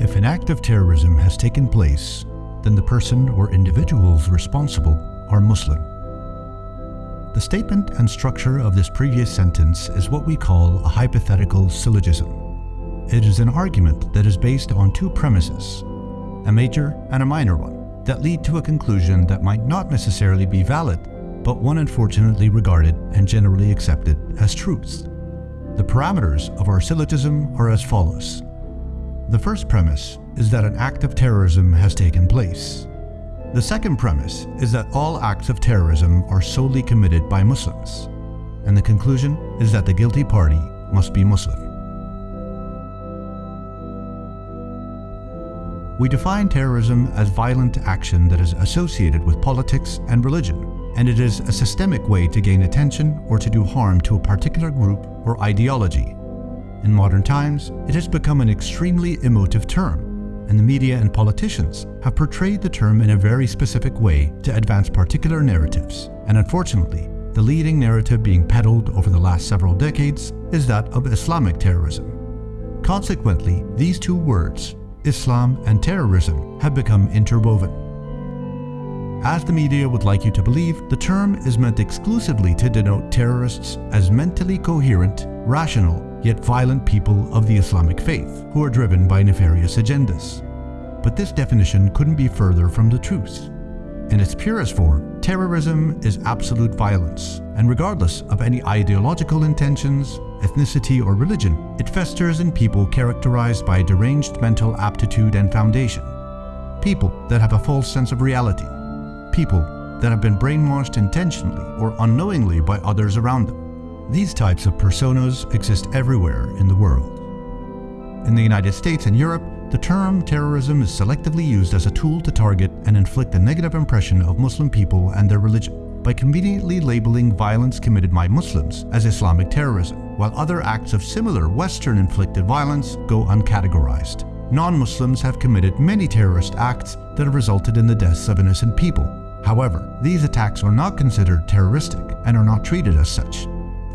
If an act of terrorism has taken place, then the person or individuals responsible are Muslim. The statement and structure of this previous sentence is what we call a hypothetical syllogism. It is an argument that is based on two premises, a major and a minor one, that lead to a conclusion that might not necessarily be valid, but one unfortunately regarded and generally accepted as truths. The parameters of our syllogism are as follows. The first premise is that an act of terrorism has taken place. The second premise is that all acts of terrorism are solely committed by Muslims. And the conclusion is that the guilty party must be Muslim. We define terrorism as violent action that is associated with politics and religion, and it is a systemic way to gain attention or to do harm to a particular group or ideology. In modern times, it has become an extremely emotive term, and the media and politicians have portrayed the term in a very specific way to advance particular narratives, and unfortunately, the leading narrative being peddled over the last several decades is that of Islamic terrorism. Consequently, these two words, Islam and terrorism have become interwoven. As the media would like you to believe, the term is meant exclusively to denote terrorists as mentally coherent, rational, yet violent people of the Islamic faith who are driven by nefarious agendas. But this definition couldn't be further from the truth. In its purest form, terrorism is absolute violence, and regardless of any ideological intentions, ethnicity or religion, it festers in people characterized by deranged mental aptitude and foundation. People that have a false sense of reality. People that have been brainwashed intentionally or unknowingly by others around them. These types of personas exist everywhere in the world. In the United States and Europe, the term terrorism is selectively used as a tool to target and inflict a negative impression of Muslim people and their religion by conveniently labeling violence committed by Muslims as Islamic terrorism, while other acts of similar Western-inflicted violence go uncategorized. Non-Muslims have committed many terrorist acts that have resulted in the deaths of innocent people. However, these attacks are not considered terroristic and are not treated as such.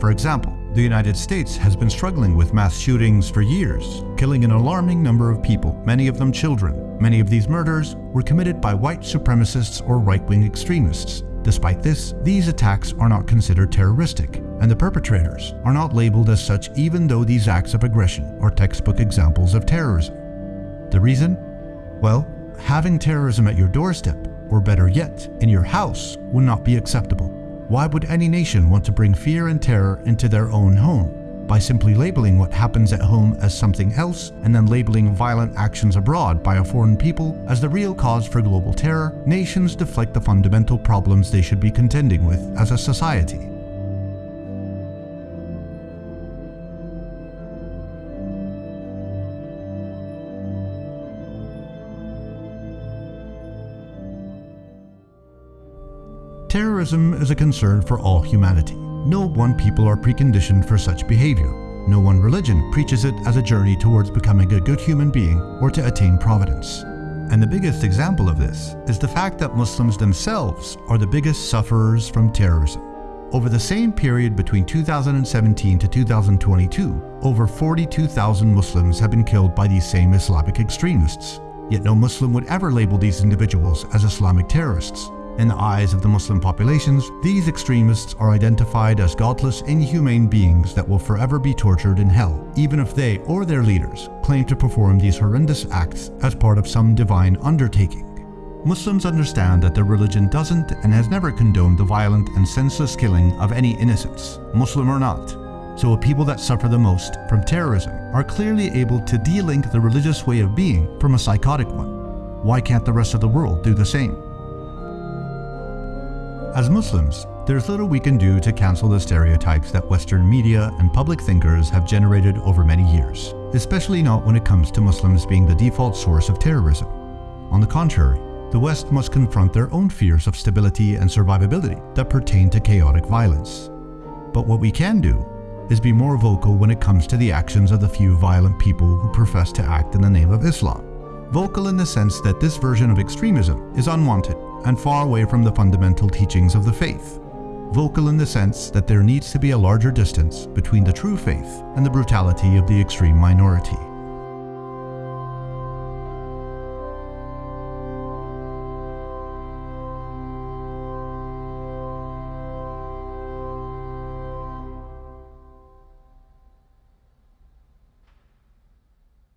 For example, the United States has been struggling with mass shootings for years, killing an alarming number of people, many of them children. Many of these murders were committed by white supremacists or right-wing extremists. Despite this, these attacks are not considered terroristic, and the perpetrators are not labeled as such even though these acts of aggression are textbook examples of terrorism. The reason? Well, having terrorism at your doorstep, or better yet, in your house, would not be acceptable. Why would any nation want to bring fear and terror into their own home? By simply labeling what happens at home as something else and then labeling violent actions abroad by a foreign people as the real cause for global terror, nations deflect the fundamental problems they should be contending with as a society. Terrorism is a concern for all humanity. No one people are preconditioned for such behavior. No one religion preaches it as a journey towards becoming a good human being or to attain providence. And the biggest example of this is the fact that Muslims themselves are the biggest sufferers from terrorism. Over the same period between 2017 to 2022, over 42,000 Muslims have been killed by these same Islamic extremists. Yet no Muslim would ever label these individuals as Islamic terrorists. In the eyes of the Muslim populations, these extremists are identified as godless, inhumane beings that will forever be tortured in hell, even if they or their leaders claim to perform these horrendous acts as part of some divine undertaking. Muslims understand that their religion doesn't and has never condoned the violent and senseless killing of any innocents, Muslim or not. So a people that suffer the most from terrorism are clearly able to de-link the religious way of being from a psychotic one. Why can't the rest of the world do the same? As Muslims, there's little we can do to cancel the stereotypes that Western media and public thinkers have generated over many years, especially not when it comes to Muslims being the default source of terrorism. On the contrary, the West must confront their own fears of stability and survivability that pertain to chaotic violence. But what we can do is be more vocal when it comes to the actions of the few violent people who profess to act in the name of Islam. Vocal in the sense that this version of extremism is unwanted and far away from the fundamental teachings of the faith. Vocal in the sense that there needs to be a larger distance between the true faith and the brutality of the extreme minority.